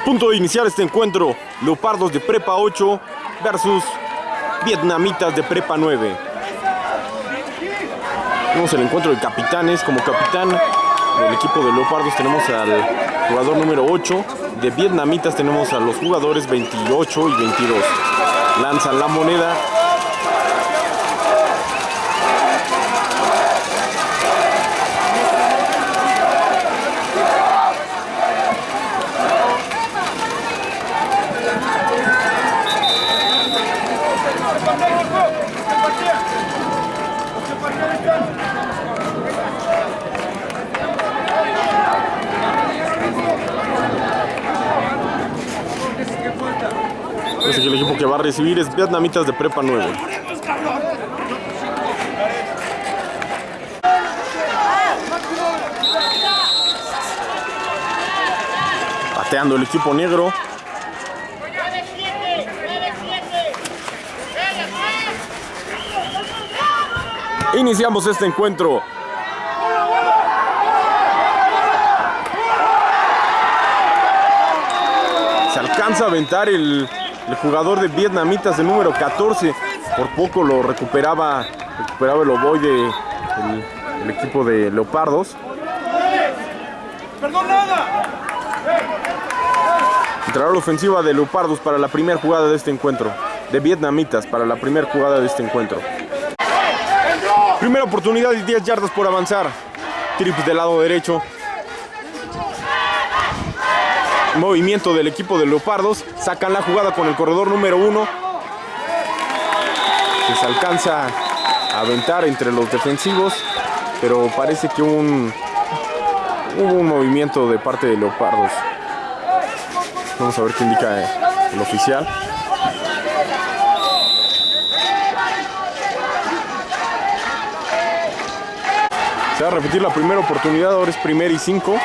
punto de iniciar este encuentro, Leopardos de Prepa 8 versus Vietnamitas de Prepa 9. Tenemos el encuentro de capitanes. Como capitán del equipo de Leopardos tenemos al jugador número 8. De Vietnamitas tenemos a los jugadores 28 y 22. Lanzan la moneda. Que el equipo que va a recibir es Vietnamitas de Prepa 9. Pateando el equipo negro. Iniciamos este encuentro. Se alcanza a aventar el, el jugador de Vietnamitas de número 14. Por poco lo recuperaba, recuperaba el ovoide el, el equipo de Leopardos. Entrará la ofensiva de Leopardos para la primera jugada de este encuentro. De Vietnamitas para la primera jugada de este encuentro. Primera oportunidad y 10 yardas por avanzar. Trips del lado derecho. Movimiento del equipo de Leopardos. Sacan la jugada con el corredor número 1. Que se alcanza a aventar entre los defensivos. Pero parece que un, hubo un movimiento de parte de Leopardos. Vamos a ver qué indica el oficial. Se va a repetir la primera oportunidad, ahora es primer y cinco.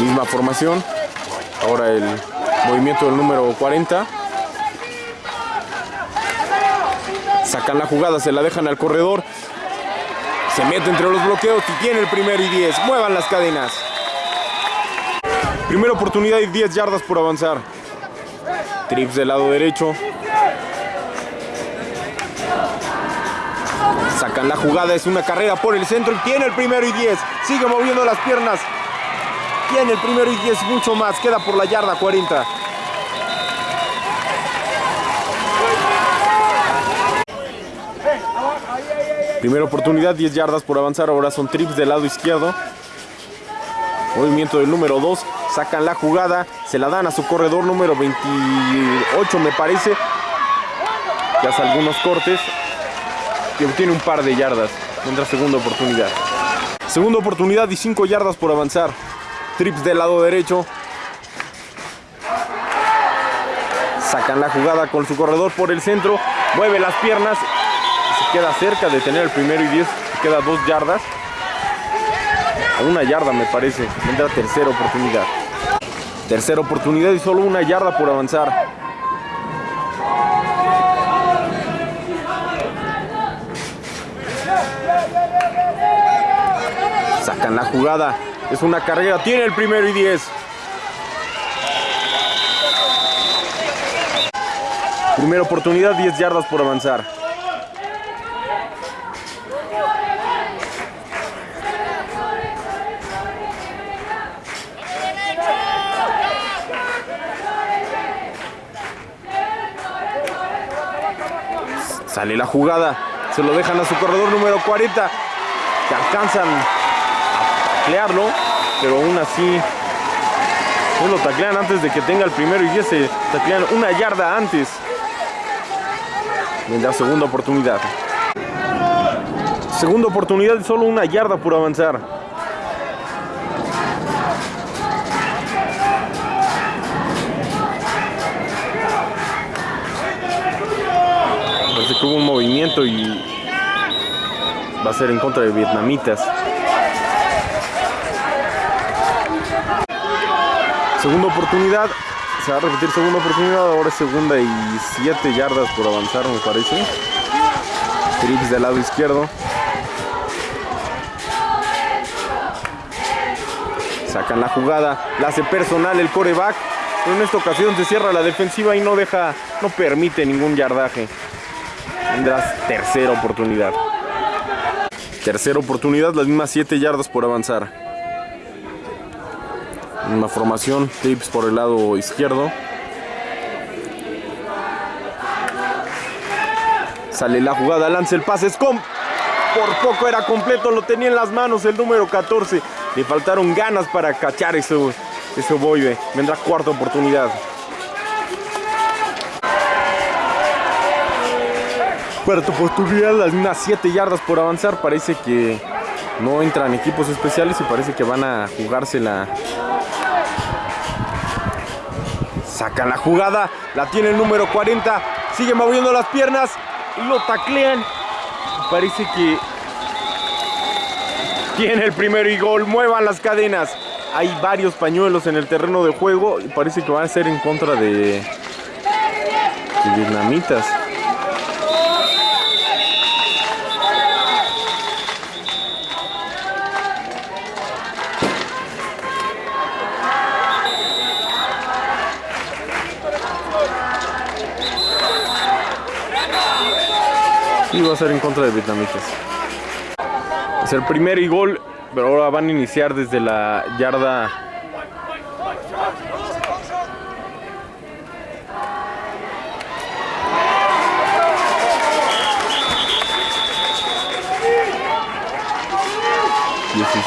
Misma formación. Ahora el movimiento del número 40. Sacan la jugada, se la dejan al corredor. Se mete entre los bloqueos y tiene el primero y 10. Muevan las cadenas. Primera oportunidad y 10 yardas por avanzar. Trips del lado derecho. Sacan la jugada, es una carrera por el centro y tiene el primero y 10. Sigue moviendo las piernas. Tiene el primero y 10, mucho más. Queda por la yarda 40. Primera oportunidad, 10 yardas por avanzar. Ahora son trips del lado izquierdo. Movimiento del número 2. Sacan la jugada. Se la dan a su corredor número 28, me parece. Que hace algunos cortes. Y obtiene un par de yardas. Tendrá segunda oportunidad. Segunda oportunidad y 5 yardas por avanzar. Trips del lado derecho. Sacan la jugada con su corredor por el centro. Mueve las piernas. Se queda cerca de tener el primero y 10. Queda 2 yardas. Una yarda me parece. Tendrá tercera oportunidad. Tercera oportunidad y solo una yarda por avanzar. Sacan la jugada. Es una carrera. Tiene el primero y 10. Primera oportunidad, 10 yardas por avanzar. Sale la jugada. Se lo dejan a su corredor número 40. Que alcanzan taclearlo. Pero aún así. No lo taclean antes de que tenga el primero y 10. Se taclean una yarda antes. Vendrá segunda oportunidad. Segunda oportunidad y solo una yarda por avanzar. Parece que hubo un movimiento y va a ser en contra de vietnamitas. Segunda oportunidad. Se va a repetir segunda oportunidad. Ahora es segunda y siete yardas por avanzar, me parece. Trips del lado izquierdo. Sacan la jugada. La hace personal el coreback. Pero en esta ocasión se cierra la defensiva y no deja, no permite ningún yardaje. Tendrás tercera oportunidad. Tercera oportunidad, las mismas 7 yardas por avanzar. Una formación, tips por el lado izquierdo. Sale la jugada, lanza el pase, es. Por poco era completo, lo tenía en las manos el número 14. Le faltaron ganas para cachar ese, ese. Vendrá cuarta oportunidad. Cuarta oportunidad, mismas 7 yardas por avanzar. Parece que no entran equipos especiales y parece que van a jugársela. Sacan la jugada, la tiene el número 40. Sigue moviendo las piernas lo taclean. Parece que tiene el primero y gol. Muevan las cadenas. Hay varios pañuelos en el terreno de juego y parece que van a ser en contra de, de vietnamitas. Y va a ser en contra de vietnamitas. Es el primer y gol, pero ahora van a iniciar desde la yarda.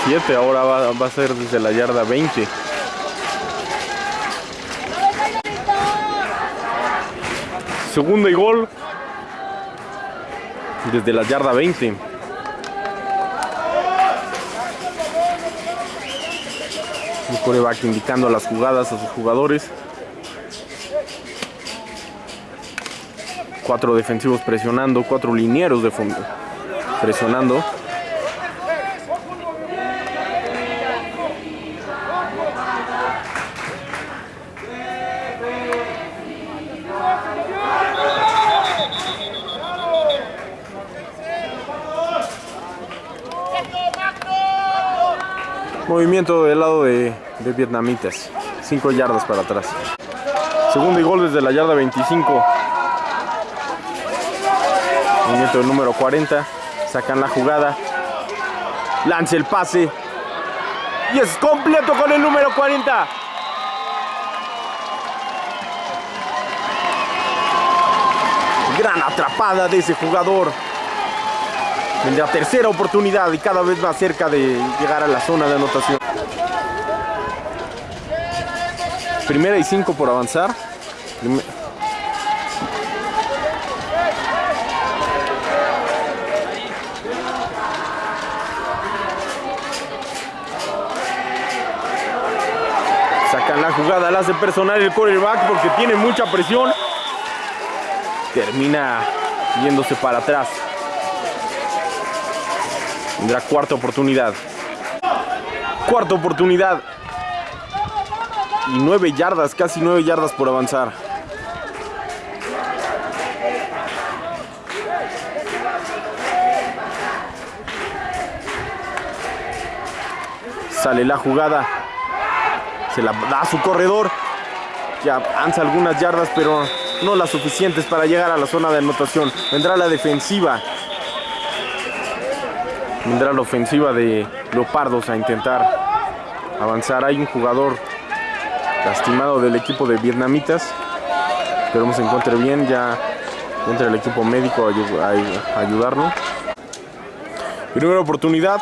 ...17, ahora va, a ser desde la yarda 20. Segundo y gol desde la yarda 20. El coreback indicando las jugadas a sus jugadores. Cuatro defensivos presionando, cuatro linieros de fondo presionando. Movimiento del lado vietnamitas. 5 yardas para atrás. Segundo y gol desde la yarda 25. Movimiento del número 40. Sacan la jugada. Lance el pase. Y es completo con el número 40. Gran atrapada de ese jugador. Vendrá tercera oportunidad y cada vez más cerca de llegar a la zona de anotación. Primera y cinco por avanzar. Sacan la jugada, la hace personal el quarterback porque tiene mucha presión. Termina yéndose para atrás. Tendrá cuarta oportunidad. Cuarta oportunidad. Y nueve yardas, casi nueve yardas por avanzar. Sale la jugada. Se la da a su corredor. Que avanza algunas yardas, pero no las suficientes para llegar a la zona de anotación. Vendrá la defensiva vendrá la ofensiva de Leopardos a intentar avanzar. Hay un jugador lastimado del equipo de Vietnamitas. Esperemos se encuentre bien. Ya entra el equipo médico a, ayudarnos. Primera oportunidad.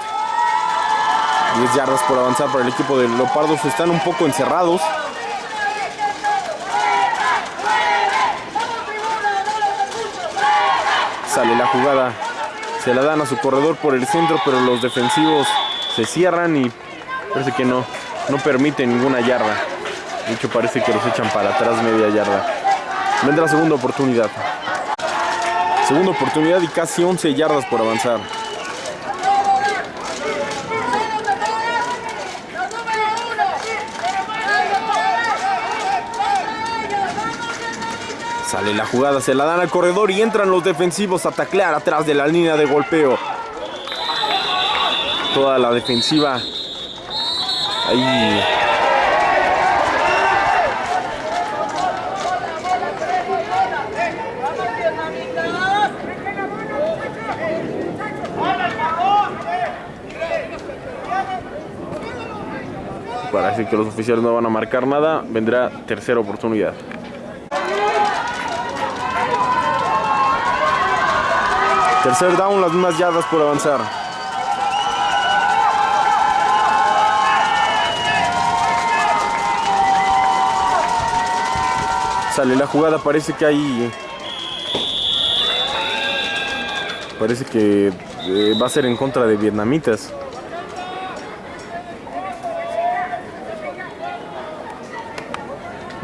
10 yardas por avanzar para el equipo de Leopardos. Están un poco encerrados. Sale la jugada se la dan a su corredor por el centro, pero los defensivos se cierran y parece que no, no permite ninguna yarda. De hecho parece que los echan para atrás media yarda. Vendrá segunda oportunidad. Segunda oportunidad y casi 11 yardas por avanzar. Sale la jugada, se la dan al corredor y entran los defensivos a taclear atrás de la línea de golpeo. Toda la defensiva Ahí Parece que los oficiales no van a marcar nada. Vendrá tercera oportunidad. Tercer down, las mismas yardas por avanzar. Sale la jugada, parece que hay... Parece que eh, va a ser en contra de vietnamitas.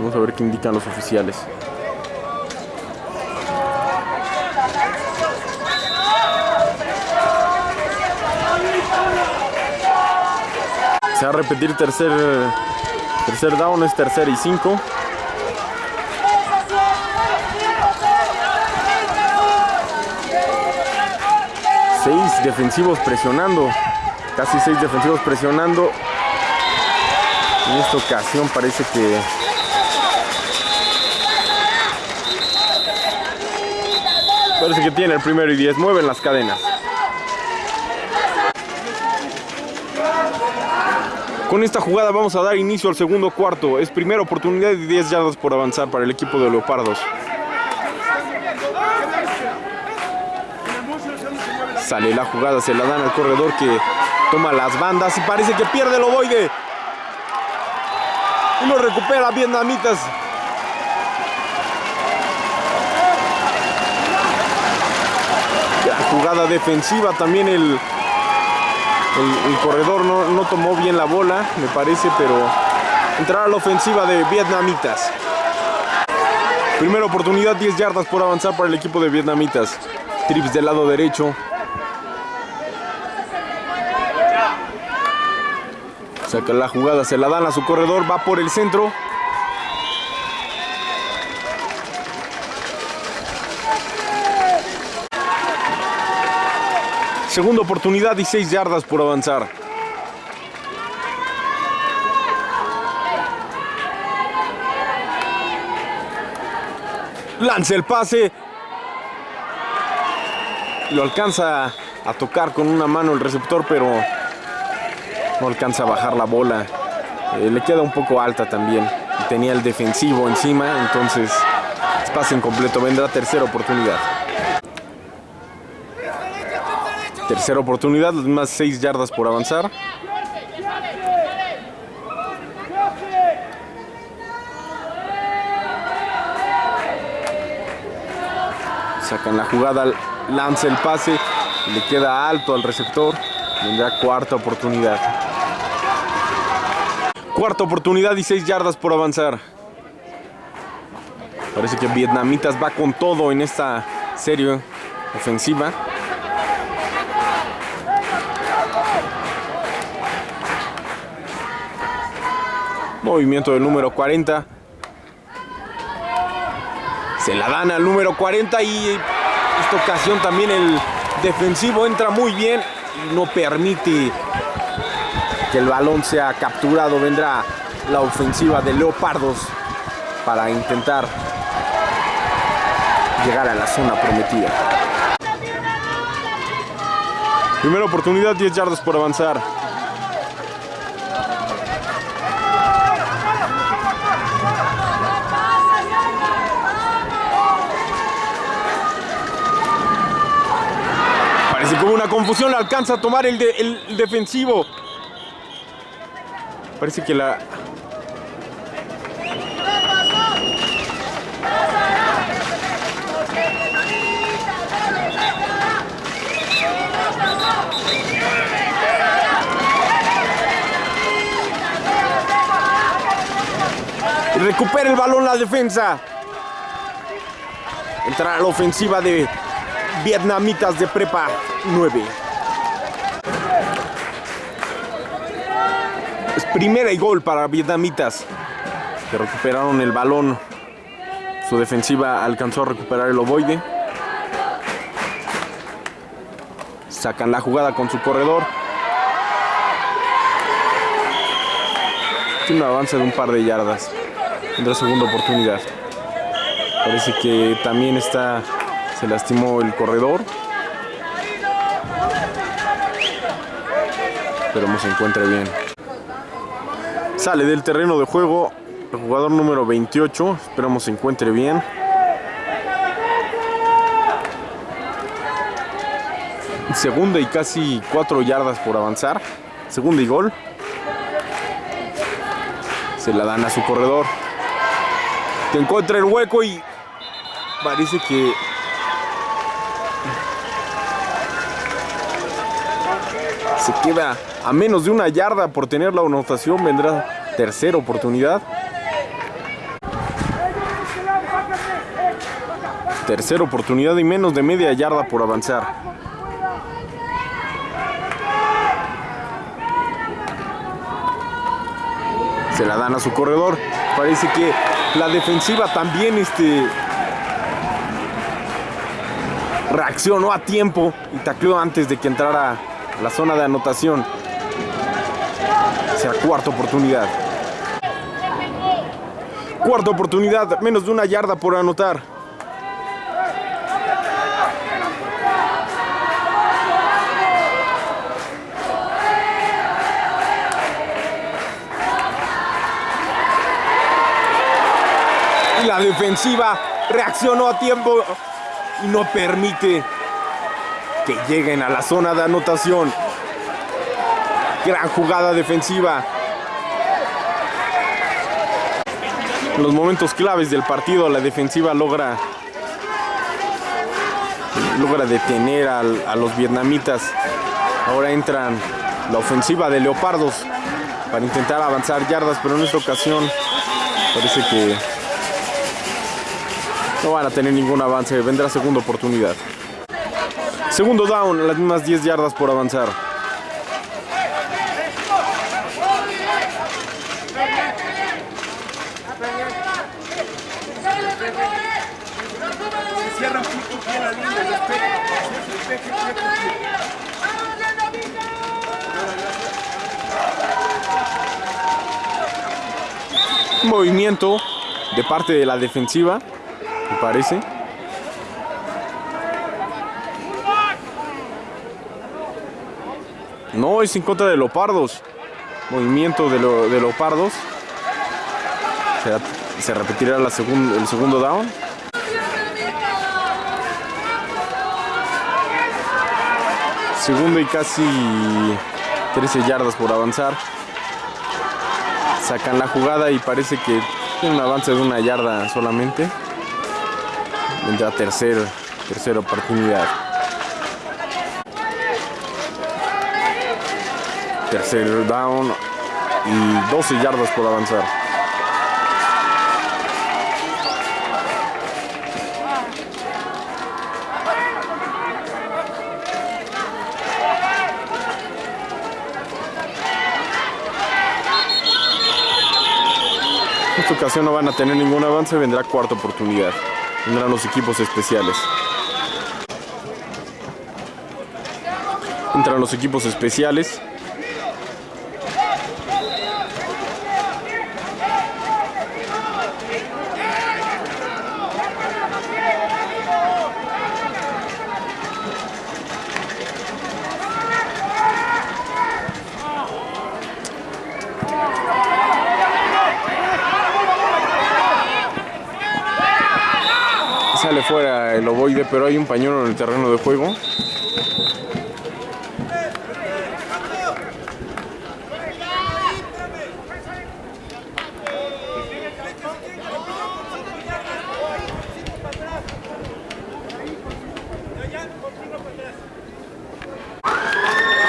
Vamos a ver qué indican los oficiales. Se va a repetir tercer, tercer down, es tercer y cinco. Seis defensivos presionando. Casi seis defensivos presionando. En esta ocasión parece que Parece que tiene el primero y 10. Mueven las cadenas. Con esta jugada vamos a dar inicio al segundo cuarto. Es primera oportunidad y 10 yardas por avanzar para el equipo de Leopardos. Sale la jugada, se la dan al corredor que toma las bandas y parece que pierde el ovoide. Y lo recupera Vietnamitas. Jugada defensiva también el, el, corredor no, no, tomó bien la bola me parece pero entrará a la ofensiva de vietnamitas. Primera oportunidad 10 yardas por avanzar para el equipo de vietnamitas. Trips del lado derecho. Saca la jugada se la dan a su corredor va por el centro Segunda oportunidad y 6 yardas por avanzar. Lanza el pase. Lo alcanza a tocar con una mano el receptor, pero no alcanza a bajar la bola. Eh, le queda un poco alta también. Tenía el defensivo encima, entonces es pase incompleto. Vendrá tercera oportunidad. Tercera oportunidad, las más 6 yardas por avanzar. Sacan la jugada, lanza el pase, le queda alto al receptor. Vendrá cuarta oportunidad. Cuarta oportunidad y 6 yardas por avanzar. Parece que Vietnamitas va con todo en esta serie ofensiva. Movimiento del número 40. Se la dan al número 40 y esta ocasión también el defensivo entra muy bien y no permite que el balón sea capturado. Vendrá la ofensiva de Leopardos para intentar llegar a la zona prometida. Primera oportunidad, 10 yardas por avanzar. Como una confusión, alcanza a tomar el, el defensivo. Parece que la... Recupera el balón la defensa. Entra a la ofensiva de vietnamitas de prepa 9. Es primera y gol para vietnamitas que recuperaron el balón. Su defensiva alcanzó a recuperar el ovoide. Sacan la jugada con su corredor. Tiene un avance de un par de yardas. Tendrá segunda oportunidad. Parece que también está. Se lastimó el corredor. Esperemos se encuentre bien. Sale del terreno de juego el jugador número 28. Esperamos se encuentre bien. Segunda y casi cuatro yardas por avanzar. Segunda y gol. Se la dan a su corredor. Que encuentra el hueco y parece que se queda a menos de una yarda por tener la anotación. Vendrá tercera oportunidad. Tercera oportunidad y menos de media yarda por avanzar. Se la dan a su corredor. Parece que la defensiva también este, reaccionó a tiempo y tacleó antes de que entrara la zona de anotación. Será cuarta oportunidad. Cuarta oportunidad, menos de una yarda por anotar. Y la defensiva reaccionó a tiempo y no permite que lleguen a la zona de anotación. Gran jugada defensiva. En los momentos claves del partido, la defensiva logra logra detener al- a, los vietnamitas. Ahora entran la ofensiva de Leopardos para intentar avanzar yardas, pero en esta ocasión parece que no van a tener ningún avance. Vendrá segunda oportunidad. Segundo down, las mismas 10 yardas por avanzar. Movimiento de parte de la defensiva, me parece. No, es en contra de Leopardos. Movimiento de, lo- de Leopardos. Se, repetirá el segundo down. Segundo y casi 13 yardas por avanzar. Sacan la jugada y parece que tiene un avance de una yarda solamente. Vendrá tercer, tercera oportunidad. Tercer down y 12 yardas por avanzar. En esta ocasión no van a tener ningún avance, vendrá cuarta oportunidad. Vendrán los equipos especiales. Entran los equipos especiales. Sale fuera el ovoide, pero un pañuelo en el terreno de juego.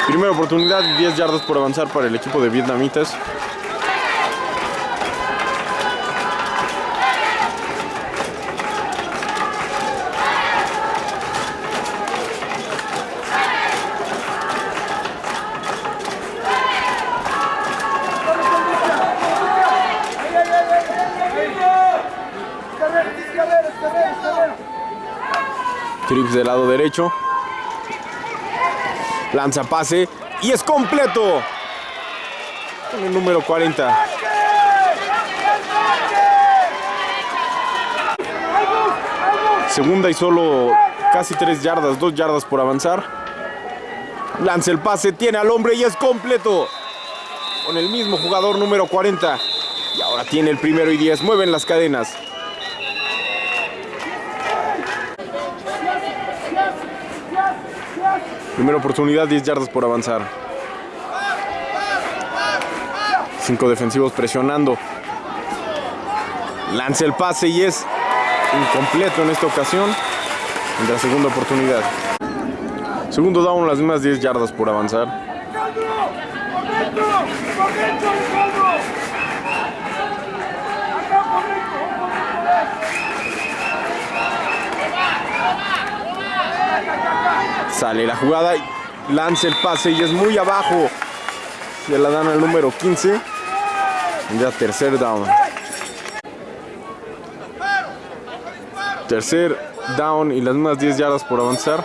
Primera oportunidad, 10 yardas por avanzar para el equipo de vietnamitas. Del lado derecho. Lanza pase y es completo. Con el número 40. Segunda y solo casi tres yardas, dos yardas por avanzar. Lanza el pase, tiene al hombre y es completo. Con el mismo jugador número 40. Y ahora tiene el primero y 10. Mueven las cadenas. Primera oportunidad, 10 yardas por avanzar. Cinco defensivos presionando. Lanza el pase y es incompleto en esta ocasión. En la segunda oportunidad. Segundo down, las mismas 10 yardas por avanzar. Sale la jugada, lanza el pase y es muy abajo. Se la dan al número 15. Ya tercer down. Tercer down y las mismas 10 yardas por avanzar.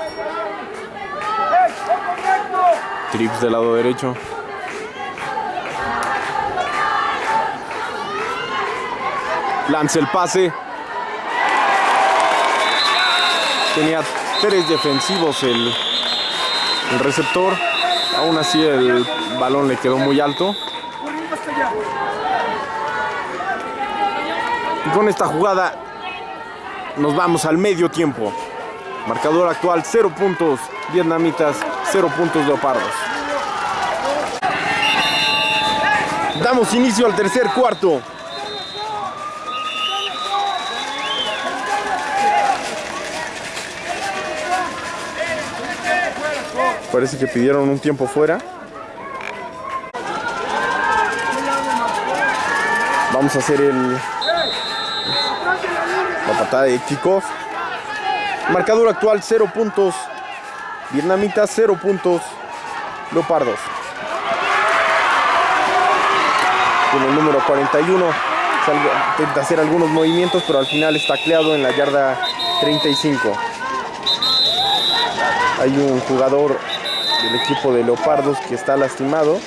Trips del lado derecho. Lanza el pase. Tenía tres defensivos el, el receptor. Aún así el balón le quedó muy alto. Y con esta jugada nos vamos al medio tiempo. Marcador actual 0 puntos vietnamitas, 0 puntos leopardos. Damos inicio al tercer cuarto. Parece que pidieron un tiempo fuera. Vamos a hacer el la patada de kickoff. Marcador actual 0 puntos. Vietnamitas 0 puntos. Leopardos. Con el número 41 intenta hacer algunos movimientos, pero al final está tacleado en la yarda 35. Hay un jugador del equipo de Leopardos que está lastimado.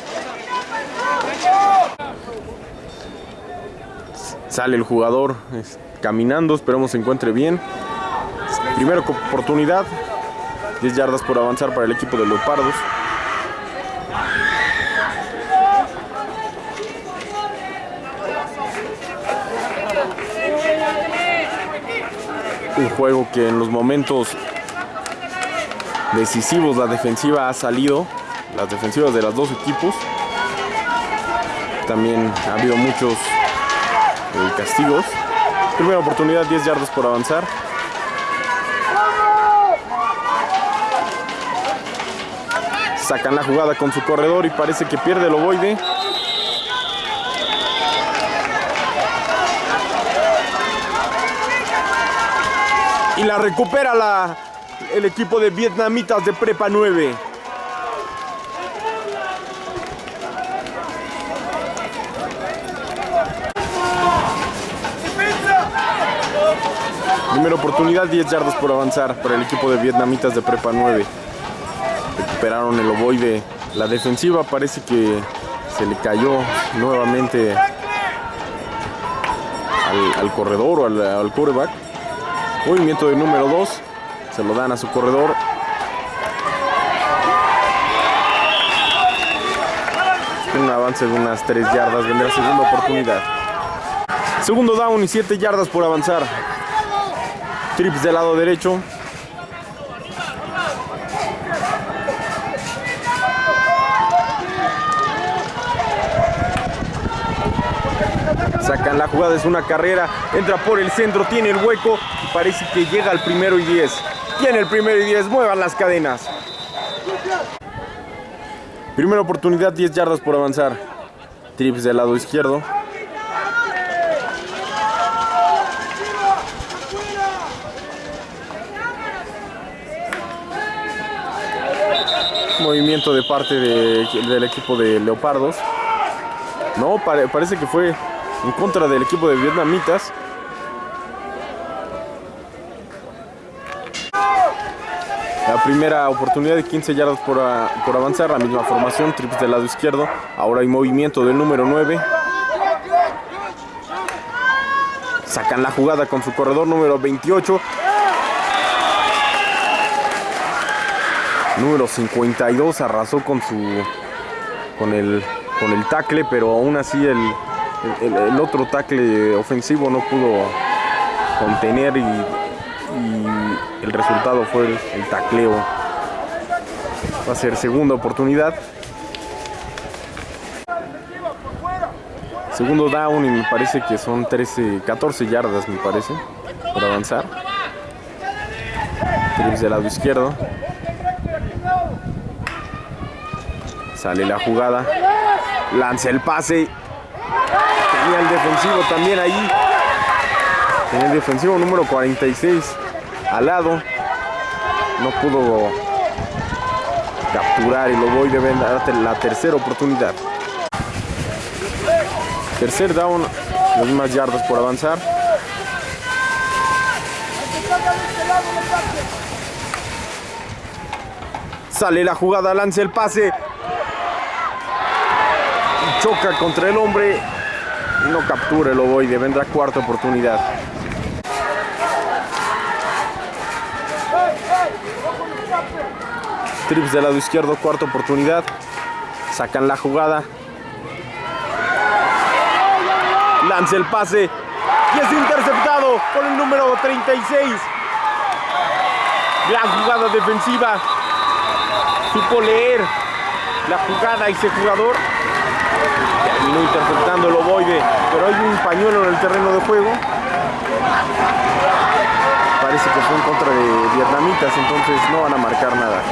Sale el jugador caminando, esperemos se encuentre bien. Primera oportunidad, 10 yardas por avanzar para el equipo de Leopardos. Un juego que en los momentos decisivos la defensiva ha salido, las defensivas de los dos equipos. También ha habido muchos eh, castigos. Primera oportunidad, 10 yardas por avanzar. Sacan la jugada con su corredor y parece que pierde el ovoide. Y la recupera la, el equipo de vietnamitas de Prepa 9. Primera oportunidad, 10 yardas por avanzar para el equipo de vietnamitas de Prepa 9. Recuperaron el ovoide. La defensiva parece que se le cayó nuevamente al, corredor o al, al quarterback. Movimiento de número 2. Se lo dan a su corredor. Un avance de unas 3 yardas. Vendrá segunda oportunidad. Segundo down y 7 yardas por avanzar. Trips del lado derecho. Sacan la jugada, es una carrera. Entra por el centro, tiene el hueco. Parece que llega al primero y 10. Tiene el primero y 10, muevan las cadenas. Primera oportunidad, 10 yardas por avanzar. Trips del lado izquierdo. Movimiento de parte de- del equipo de Leopardos. No, pare- parece que fue en contra del equipo de Vietnamitas. Primera oportunidad de 15 yardas por, por avanzar, la misma formación, trips del lado izquierdo. Ahora hay movimiento del número 9. Sacan la jugada con su corredor número 28. Número 52 arrasó con su con el con el tackle, pero aún así el, el, otro tackle ofensivo no pudo contener y el resultado fue el, el tacleo. Va a ser segunda oportunidad. Segundo down y me parece que son 13, 14 yardas me parece por avanzar. Trips del lado izquierdo. Sale la jugada. Lanza el pase. Tenía el defensivo también ahí. Tenía el defensivo número 46 al lado. No pudo capturar y lo voy de dar la tercera oportunidad. Tercer down, las mismas yardas por avanzar. Sale la jugada, lanza el pase. Choca contra el hombre no captura el ovoide. Vendrá cuarta oportunidad. Trips del lado izquierdo, cuarta oportunidad. Sacan la jugada. Lanza el pase y es interceptado por el número 36. Gran jugada defensiva. Supo leer la jugada ese jugador. Terminó interceptando el ovoide, pero hay un pañuelo en el terreno de juego. Parece que fue en contra de vietnamitas, entonces no van a marcar nada.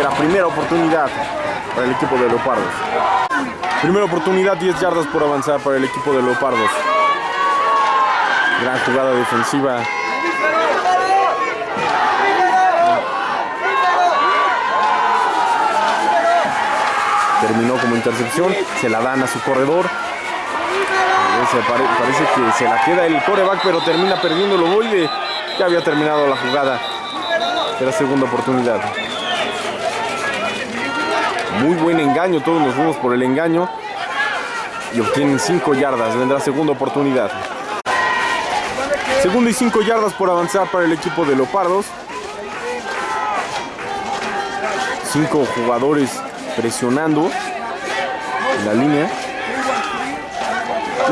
Será primera oportunidad para el equipo de Leopardos. Primera oportunidad, 10 yardas por avanzar para el equipo de Leopardos. Gran jugada defensiva. Terminó como intercepción, se la dan a su corredor. Parece que se la queda el coreback, pero termina perdiendo el ovoide. Ya había terminado la jugada. Era segunda oportunidad. Muy buen engaño, todos nos fuimos por el engaño. Y obtienen 5 yardas, vendrá segunda oportunidad. Segunda y 5 yardas por avanzar para el equipo de Leopardos. Cinco jugadores presionando en la línea.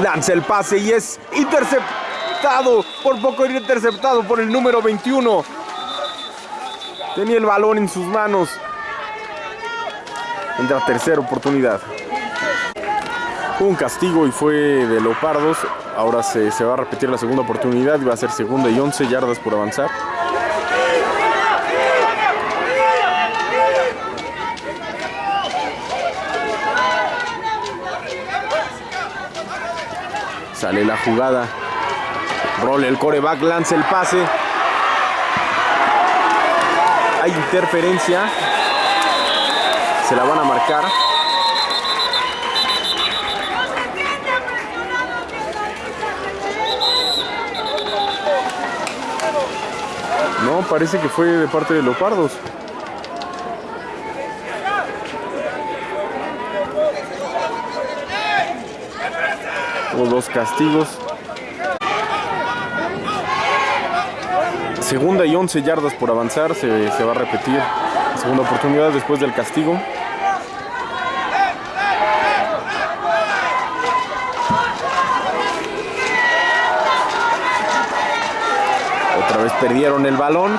Lanza el pase y es interceptado. Por poco interceptado por el número 21. Tenía el balón en sus manos. Entra tercera oportunidad. Un castigo y fue de Leopardos. Ahora se, se, va a repetir la segunda oportunidad va a ser segunda y 11 yardas por avanzar. Sale la jugada. Role el coreback, lanza el pase. Hay interferencia. Se la van a marcar. No, parece que fue de parte de Leopardos. Hubo dos castigos. Segunda y 11 yardas por avanzar. Se, se va a repetir. Segunda oportunidad después del castigo. Perdieron el balón.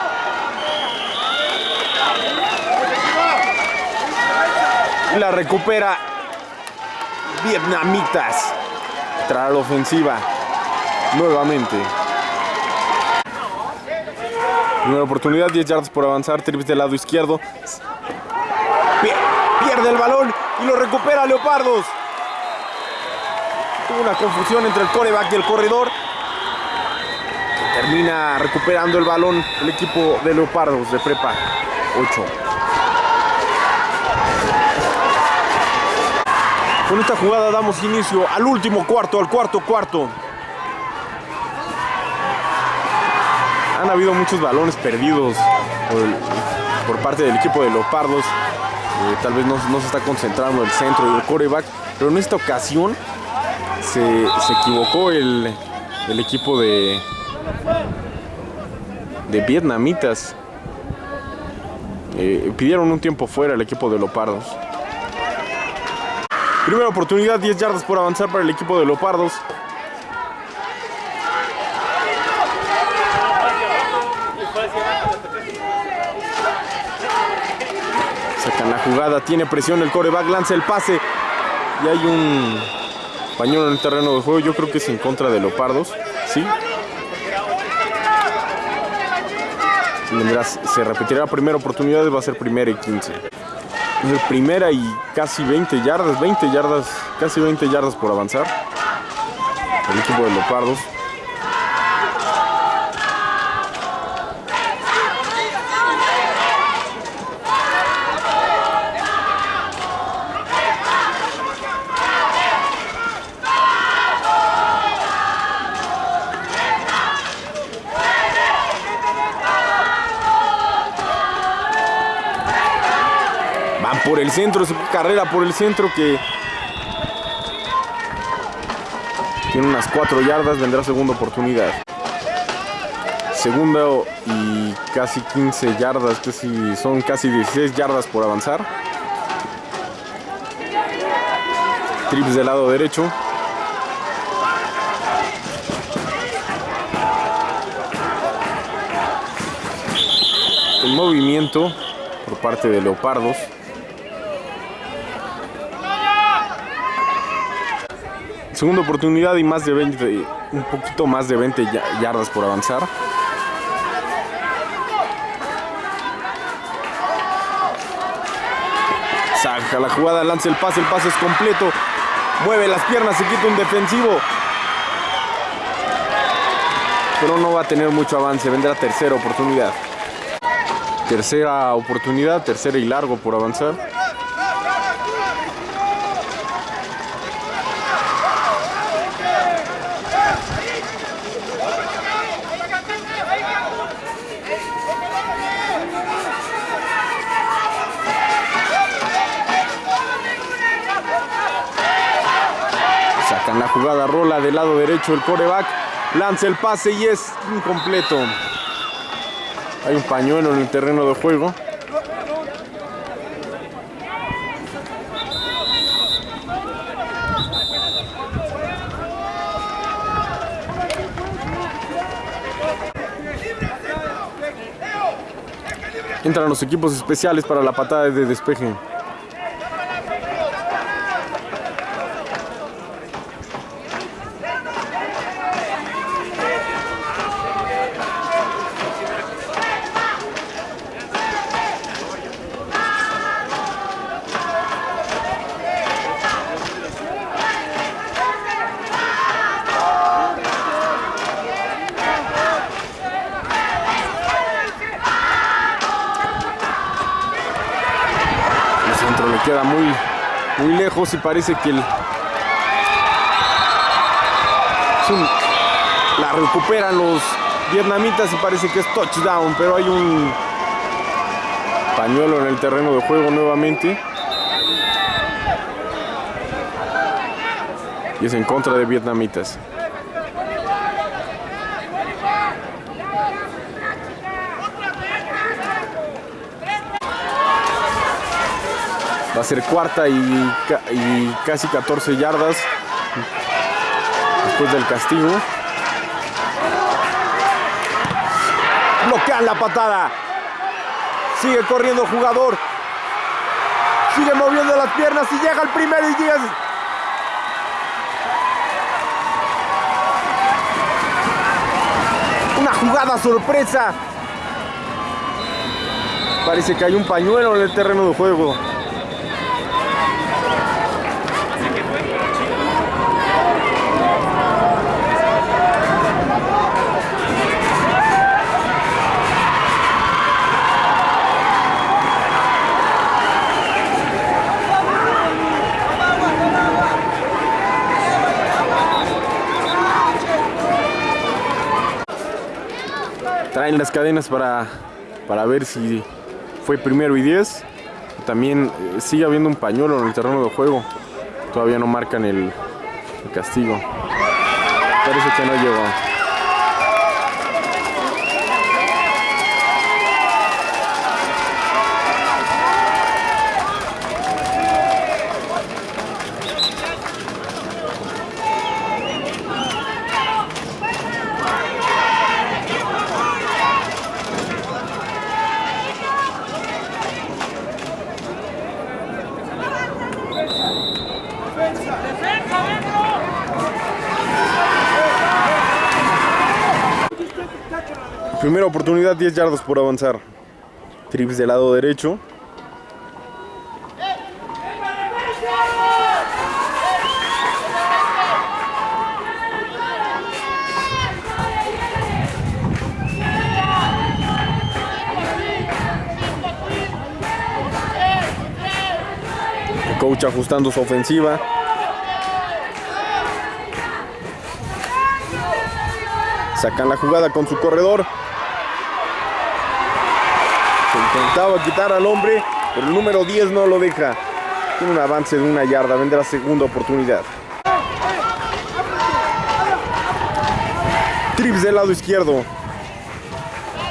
La recupera Vietnamitas. Trae la ofensiva. Nuevamente. Primera oportunidad, 10 yardas por avanzar. Trips del lado izquierdo. Pierde el balón y lo recupera Leopardos. Tuvo una confusión entre el coreback y el corredor. Termina recuperando el balón el equipo de Leopardos de Prepa 8. Con esta jugada damos inicio al último cuarto, al cuarto cuarto. Han habido muchos balones perdidos por, parte del equipo de Leopardos. Eh, tal vez no, no, se está concentrando el centro y el coreback, pero en esta ocasión se, se equivocó el, el equipo de, de vietnamitas. Eh, pidieron un tiempo fuera el equipo de Leopardos. Primera oportunidad, 10 yardas por avanzar para el equipo de Leopardos. Sacan la jugada, tiene presión el coreback, lanza el pase y hay un pañuelo en el terreno de juego. Yo creo que es en contra de Leopardos. Sí. Vendrá- se repetirá la primera oportunidad, va a ser primera y 15. Es primera y casi 20 yardas, 20 yardas, casi 20 yardas por avanzar. El equipo de Leopardos. Por el centro, es carrera por el centro que tiene unas 4 yardas, vendrá segunda oportunidad. Segunda y casi 15 yardas, casi, son casi 16 yardas por avanzar. Trips del lado derecho. El movimiento por parte de Leopardos. Segunda oportunidad y más de 20, un poquito más de 20 ya- yardas por avanzar. Saca la jugada, lanza el pase, el pase es completo. Mueve las piernas, se quita un defensivo. Pero no va a tener mucho avance, vendrá tercera oportunidad. Tercera oportunidad, tercera y largo por avanzar. Sacan la del lado derecho el coreback, lanza el pase y es incompleto. Hay un pañuelo en el terreno de juego. Entran los equipos especiales para la patada de despeje. El centro le queda muy, muy lejos y parece que el, la recuperan los vietnamitas y parece que es touchdown, pero hay un pañuelo en el terreno de juego nuevamente. Y es en contra de vietnamitas. Va a ser cuarta y, ca- y casi 14 yardas después del castigo. Bloquean la patada. Sigue corriendo el jugador. Sigue moviendo las piernas y llega el primero y 10. Una jugada sorpresa. Parece que hay un pañuelo en el terreno de juego. Traen las cadenas para, para ver si fue primero y 10. También eh, sigue habiendo un pañuelo en el terreno de juego. Todavía no marcan el, el castigo. Parece que no llegó. Primera oportunidad, 10 yardas por avanzar. Trips del lado derecho. Coach ajustando su ofensiva. Sacan la jugada con su corredor. Se intentaba quitar al hombre, pero el número 10 no lo deja. Tiene un avance de una yarda, vendrá segunda oportunidad. Trips del lado izquierdo.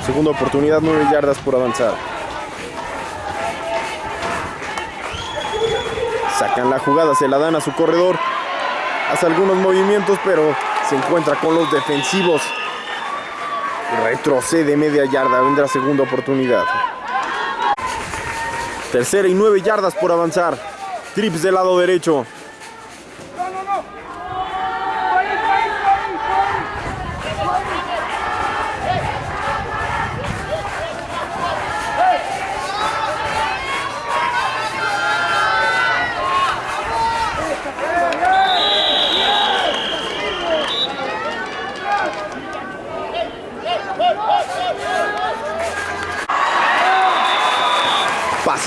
Segunda oportunidad, 9 yardas por avanzar. Sacan la jugada, se la dan a su corredor. Hace algunos movimientos, pero se encuentra con los defensivos. Retrocede media yarda, vendrá segunda oportunidad. Tercera y nueve yardas por avanzar. Trips del lado derecho.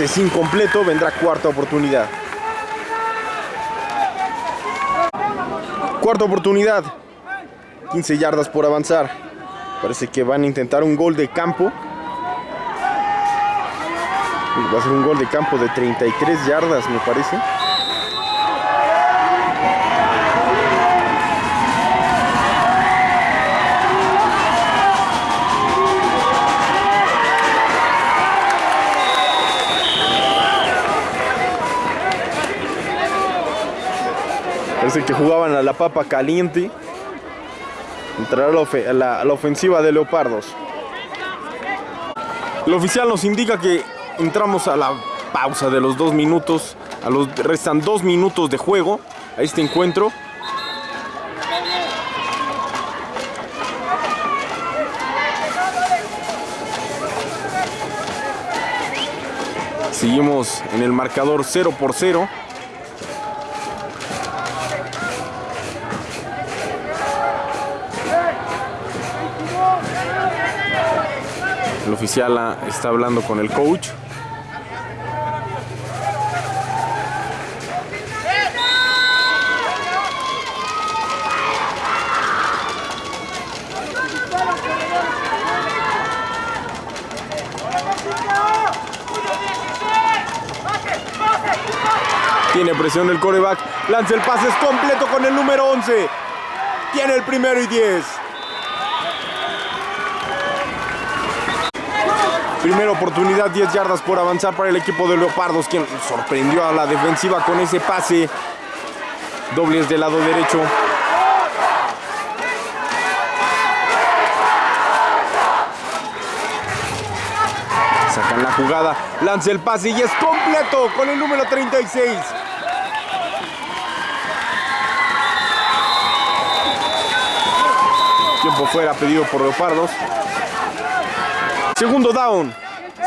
Pase sin completo, vendrá cuarta oportunidad. Cuarta oportunidad. 15 yardas por avanzar. Parece que van a intentar un gol de campo. Va a ser un gol de campo de 33 yardas, me parece. Parece que jugaban a la papa caliente. Entrará la, la ofensiva de Leopardos. El oficial nos indica que entramos a la pausa de los dos minutos. A los, restan dos minutos de juego a este encuentro. Seguimos en el marcador 0 por 0. Oficial está hablando con el coach. Tiene presión el coreback. Lanza el pase completo con el número 11. Tiene el primero y 10. Primera oportunidad, 10 yardas por avanzar para el equipo de Leopardos, quien sorprendió a la defensiva con ese pase. Dobles del lado derecho. Sacan la jugada, lanza el pase y es completo con el número 36. Tiempo fuera pedido por Leopardos. Segundo down.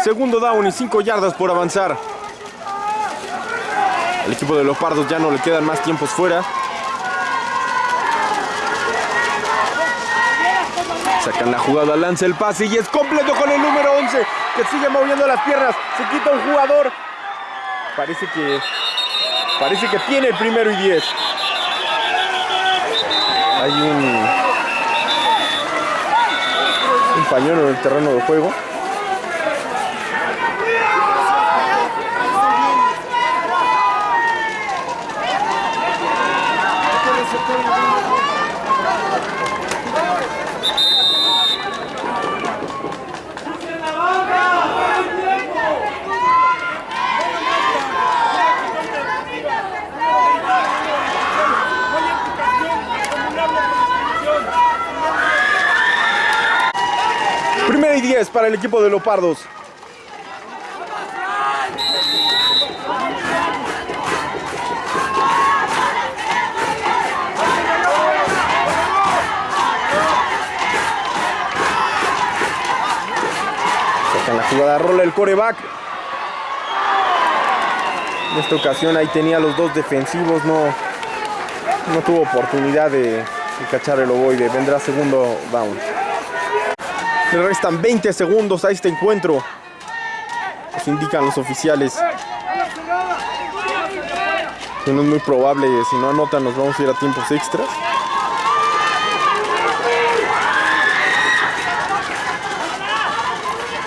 Segundo down y 5 yardas por avanzar. El equipo de Leopardos ya no le quedan más tiempos fuera. Sacan la jugada, lanza el pase y es completo con el número 11 que sigue moviendo las piernas. Se quita un jugador. Parece que parece que tiene el primero y 10. Hay un pañuelo en el terreno de juego. 10 para el equipo de Leopardos. Sacan la jugada, rola el coreback. En esta ocasión ahí tenía los dos defensivos, no, no tuvo oportunidad de, de cachar el ovoide. Vendrá segundo down. Le restan 20 segundos a este encuentro. Nos indican los oficiales. Que no es muy probable, si no anotan nos vamos a ir a tiempos extras.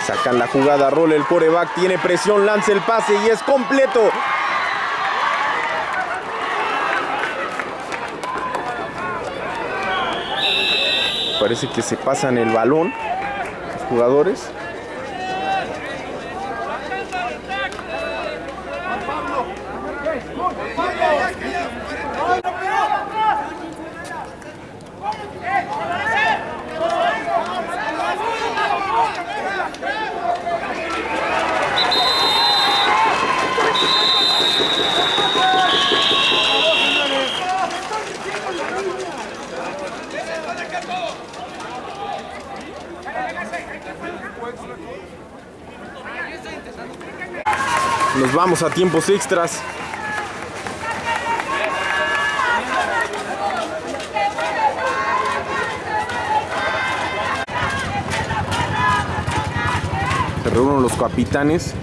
Sacan la jugada, rola el coreback, tiene presión, lanza el pase y es completo. Parece que se pasan el balón jugadores. Nos vamos a tiempos extras. Se reúnen los capitanes.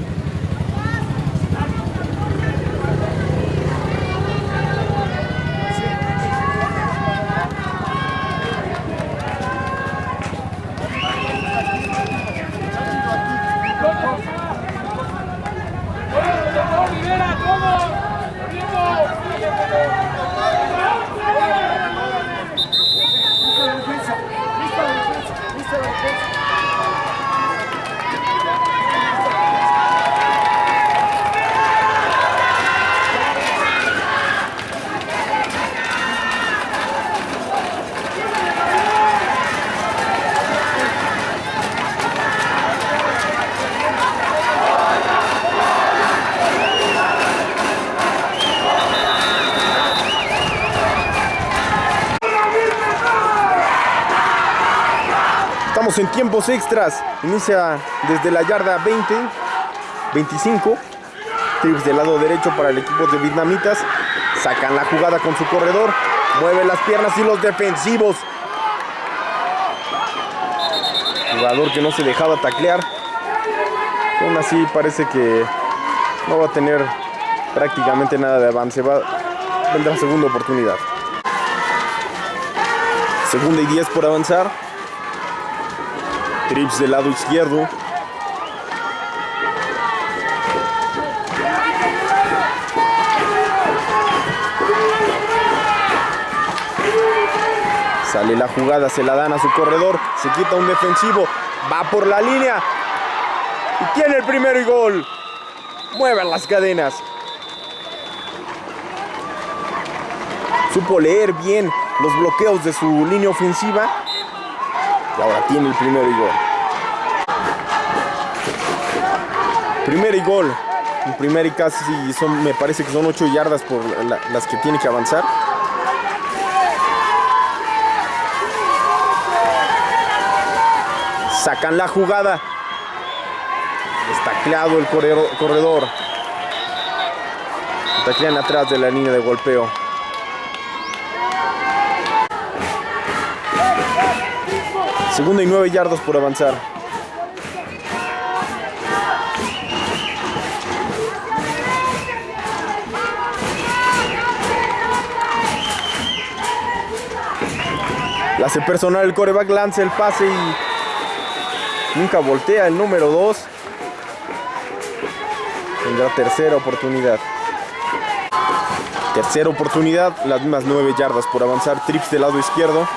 Estamos en tiempos extras. Inicia desde la yarda 20, 25. Trips del lado derecho para el equipo de vietnamitas. Sacan la jugada con su corredor. Mueve las piernas y los defensivos. Jugador que no se dejaba taclear. Aún así parece que no va a tener prácticamente nada de avance. Va, vendrá segunda oportunidad. Segunda y 10 por avanzar. Trips del lado izquierdo. Sale la jugada, se la dan a su corredor, se quita un defensivo, va por la línea y tiene el primero y gol. Mueven las cadenas. Supo leer bien los bloqueos de su línea ofensiva y ahora tiene el primero y gol. Primer y gol. El primer y casi me parece que son 8 yardas por la- las que tiene que avanzar. Sacan la jugada. Estacleado el corredor. Taclean atrás de la línea de golpeo. Segunda y nueve yardas por avanzar. La personal el coreback, lanza el pase y nunca voltea el número 2. Tendrá tercera oportunidad. Tercera oportunidad, las mismas 9 yardas por avanzar. Trips del lado izquierdo.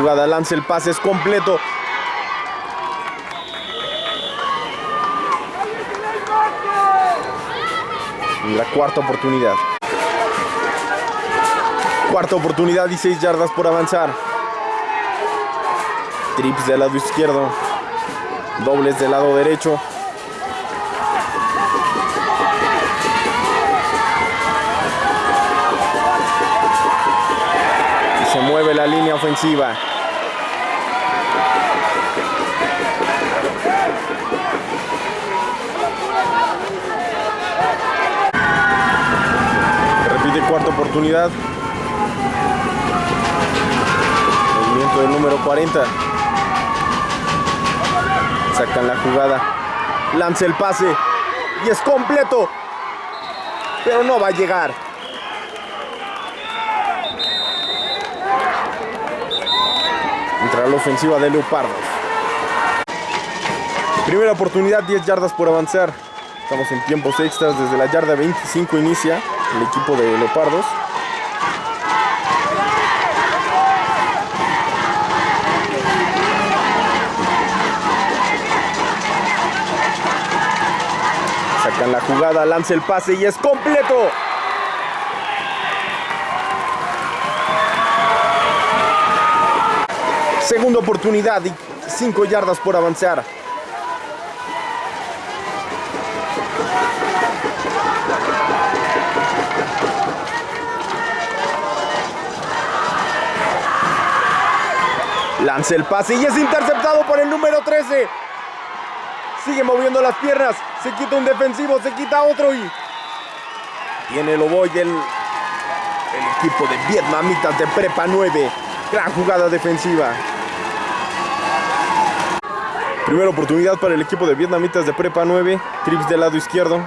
Jugada, lanza el pase, es completo. Y la cuarta oportunidad. Cuarta oportunidad y 6 yardas por avanzar. Trips del lado izquierdo. Dobles del lado derecho. mueve la línea ofensiva. Repite cuarta oportunidad. Movimiento del número 40. Sacan la jugada. Lanza el pase. Y es completo. Pero no va a llegar. Entra la ofensiva de Leopardos. Primera oportunidad, 10 yardas por avanzar. Estamos en tiempos extras. Desde la yarda 25 inicia el equipo de Leopardos. Sacan la jugada, lanza el pase y es completo. Segunda oportunidad y 5 yardas por avanzar. Lanza el pase y es interceptado por el número 13. Sigue moviendo las piernas. Se quita un defensivo, se quita otro y. Tiene el oboy el, el equipo de vietnamitas de Prepa 9. Gran jugada defensiva. Primera oportunidad para el equipo de vietnamitas de Prepa 9. Trips del lado izquierdo.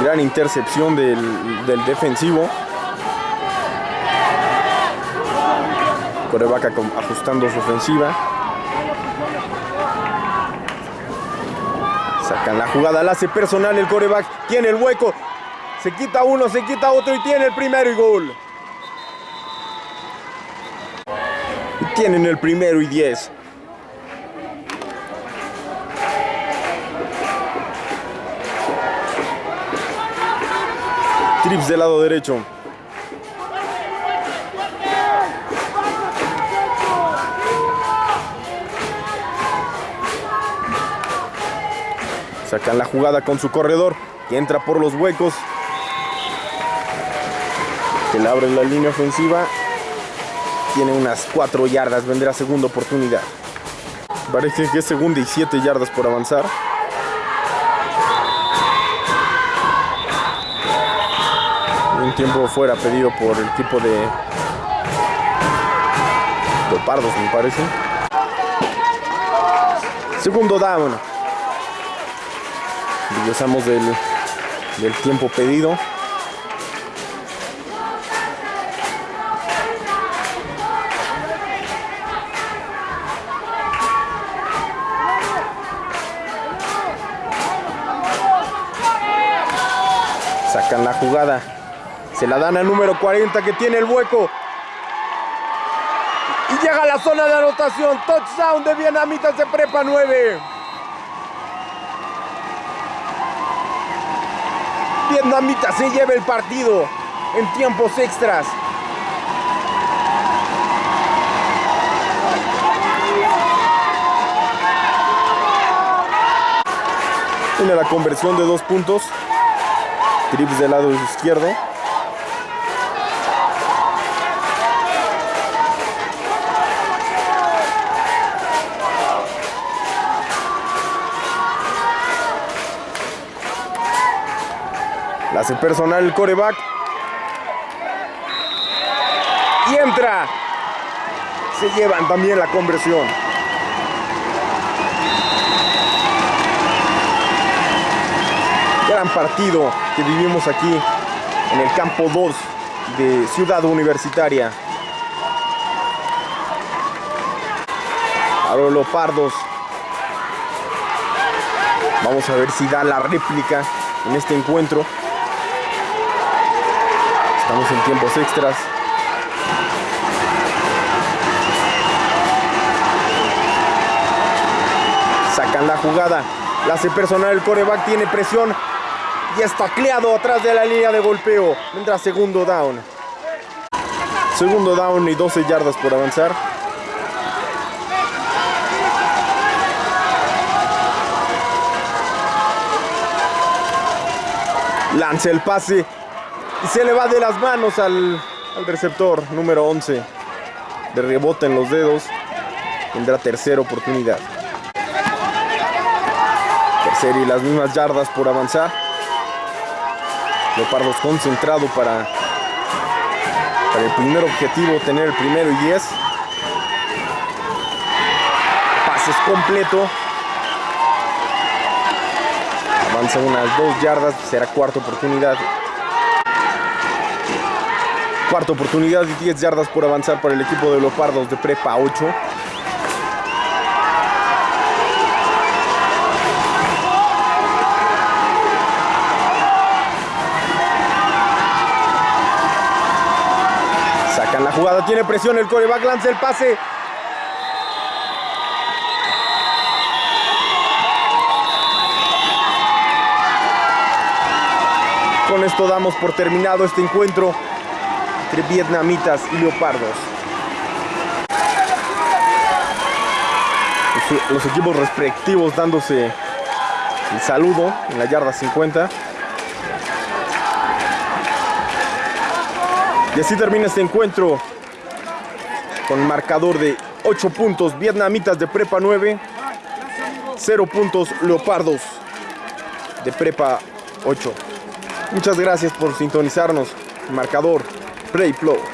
Gran intercepción del, del defensivo. Coreback ajustando su ofensiva. Sacan la jugada, la hace personal el coreback. Tiene el hueco. Se quita uno, se quita otro y tiene el primero y gol. Y tienen el primero y diez. Trips del lado derecho. Sacan la jugada con su corredor que entra por los huecos. Que le abre la línea ofensiva. Tiene unas 4 yardas. Vendrá segunda oportunidad. Parece que es segunda y 7 yardas por avanzar. Un tiempo fuera pedido por el equipo de Leopardos, me parece. Segundo down. Regresamos del, tiempo pedido. Sacan la jugada. Se la dan al número 40 que tiene el hueco. Y llega a la zona de anotación. Touchdown de Vietnamitas de Prepa 9. Vietnamita se lleva el partido en tiempos extras. Tiene la conversión de dos puntos. Trips del lado izquierdo. Hace personal el coreback. Y entra. Se llevan también la conversión. Gran partido que vivimos aquí en el campo 2 de Ciudad Universitaria. Ahora los pardos. Vamos a ver si da la réplica en este encuentro. Estamos en tiempos extras. Sacan la jugada. La hace personal el coreback, tiene presión. Y está tacleado atrás de la línea de golpeo. Vendrá segundo down. Segundo down y 12 yardas por avanzar. Lanza el pase Se le va de las manos al, receptor número 11. De rebote en los dedos. Tendrá tercera oportunidad. Tercera y las mismas yardas por avanzar. Leopardos concentrado para, para el primer objetivo, tener el primero y 10. Pases completo. Avanza unas dos yardas, será cuarta oportunidad. Cuarta oportunidad y 10 yardas por avanzar para el equipo de Leopardos de Prepa 8. Sacan la jugada, tiene presión el coreback, lanza el pase. Con esto damos por terminado este encuentro entre vietnamitas y leopardos. Los, equipos respectivos dándose el saludo en la yarda 50. Y así termina este encuentro con marcador de 8 puntos vietnamitas de prepa 9, 0 puntos leopardos de prepa 8. Muchas gracias por sintonizarnos. Marcador Play Flow.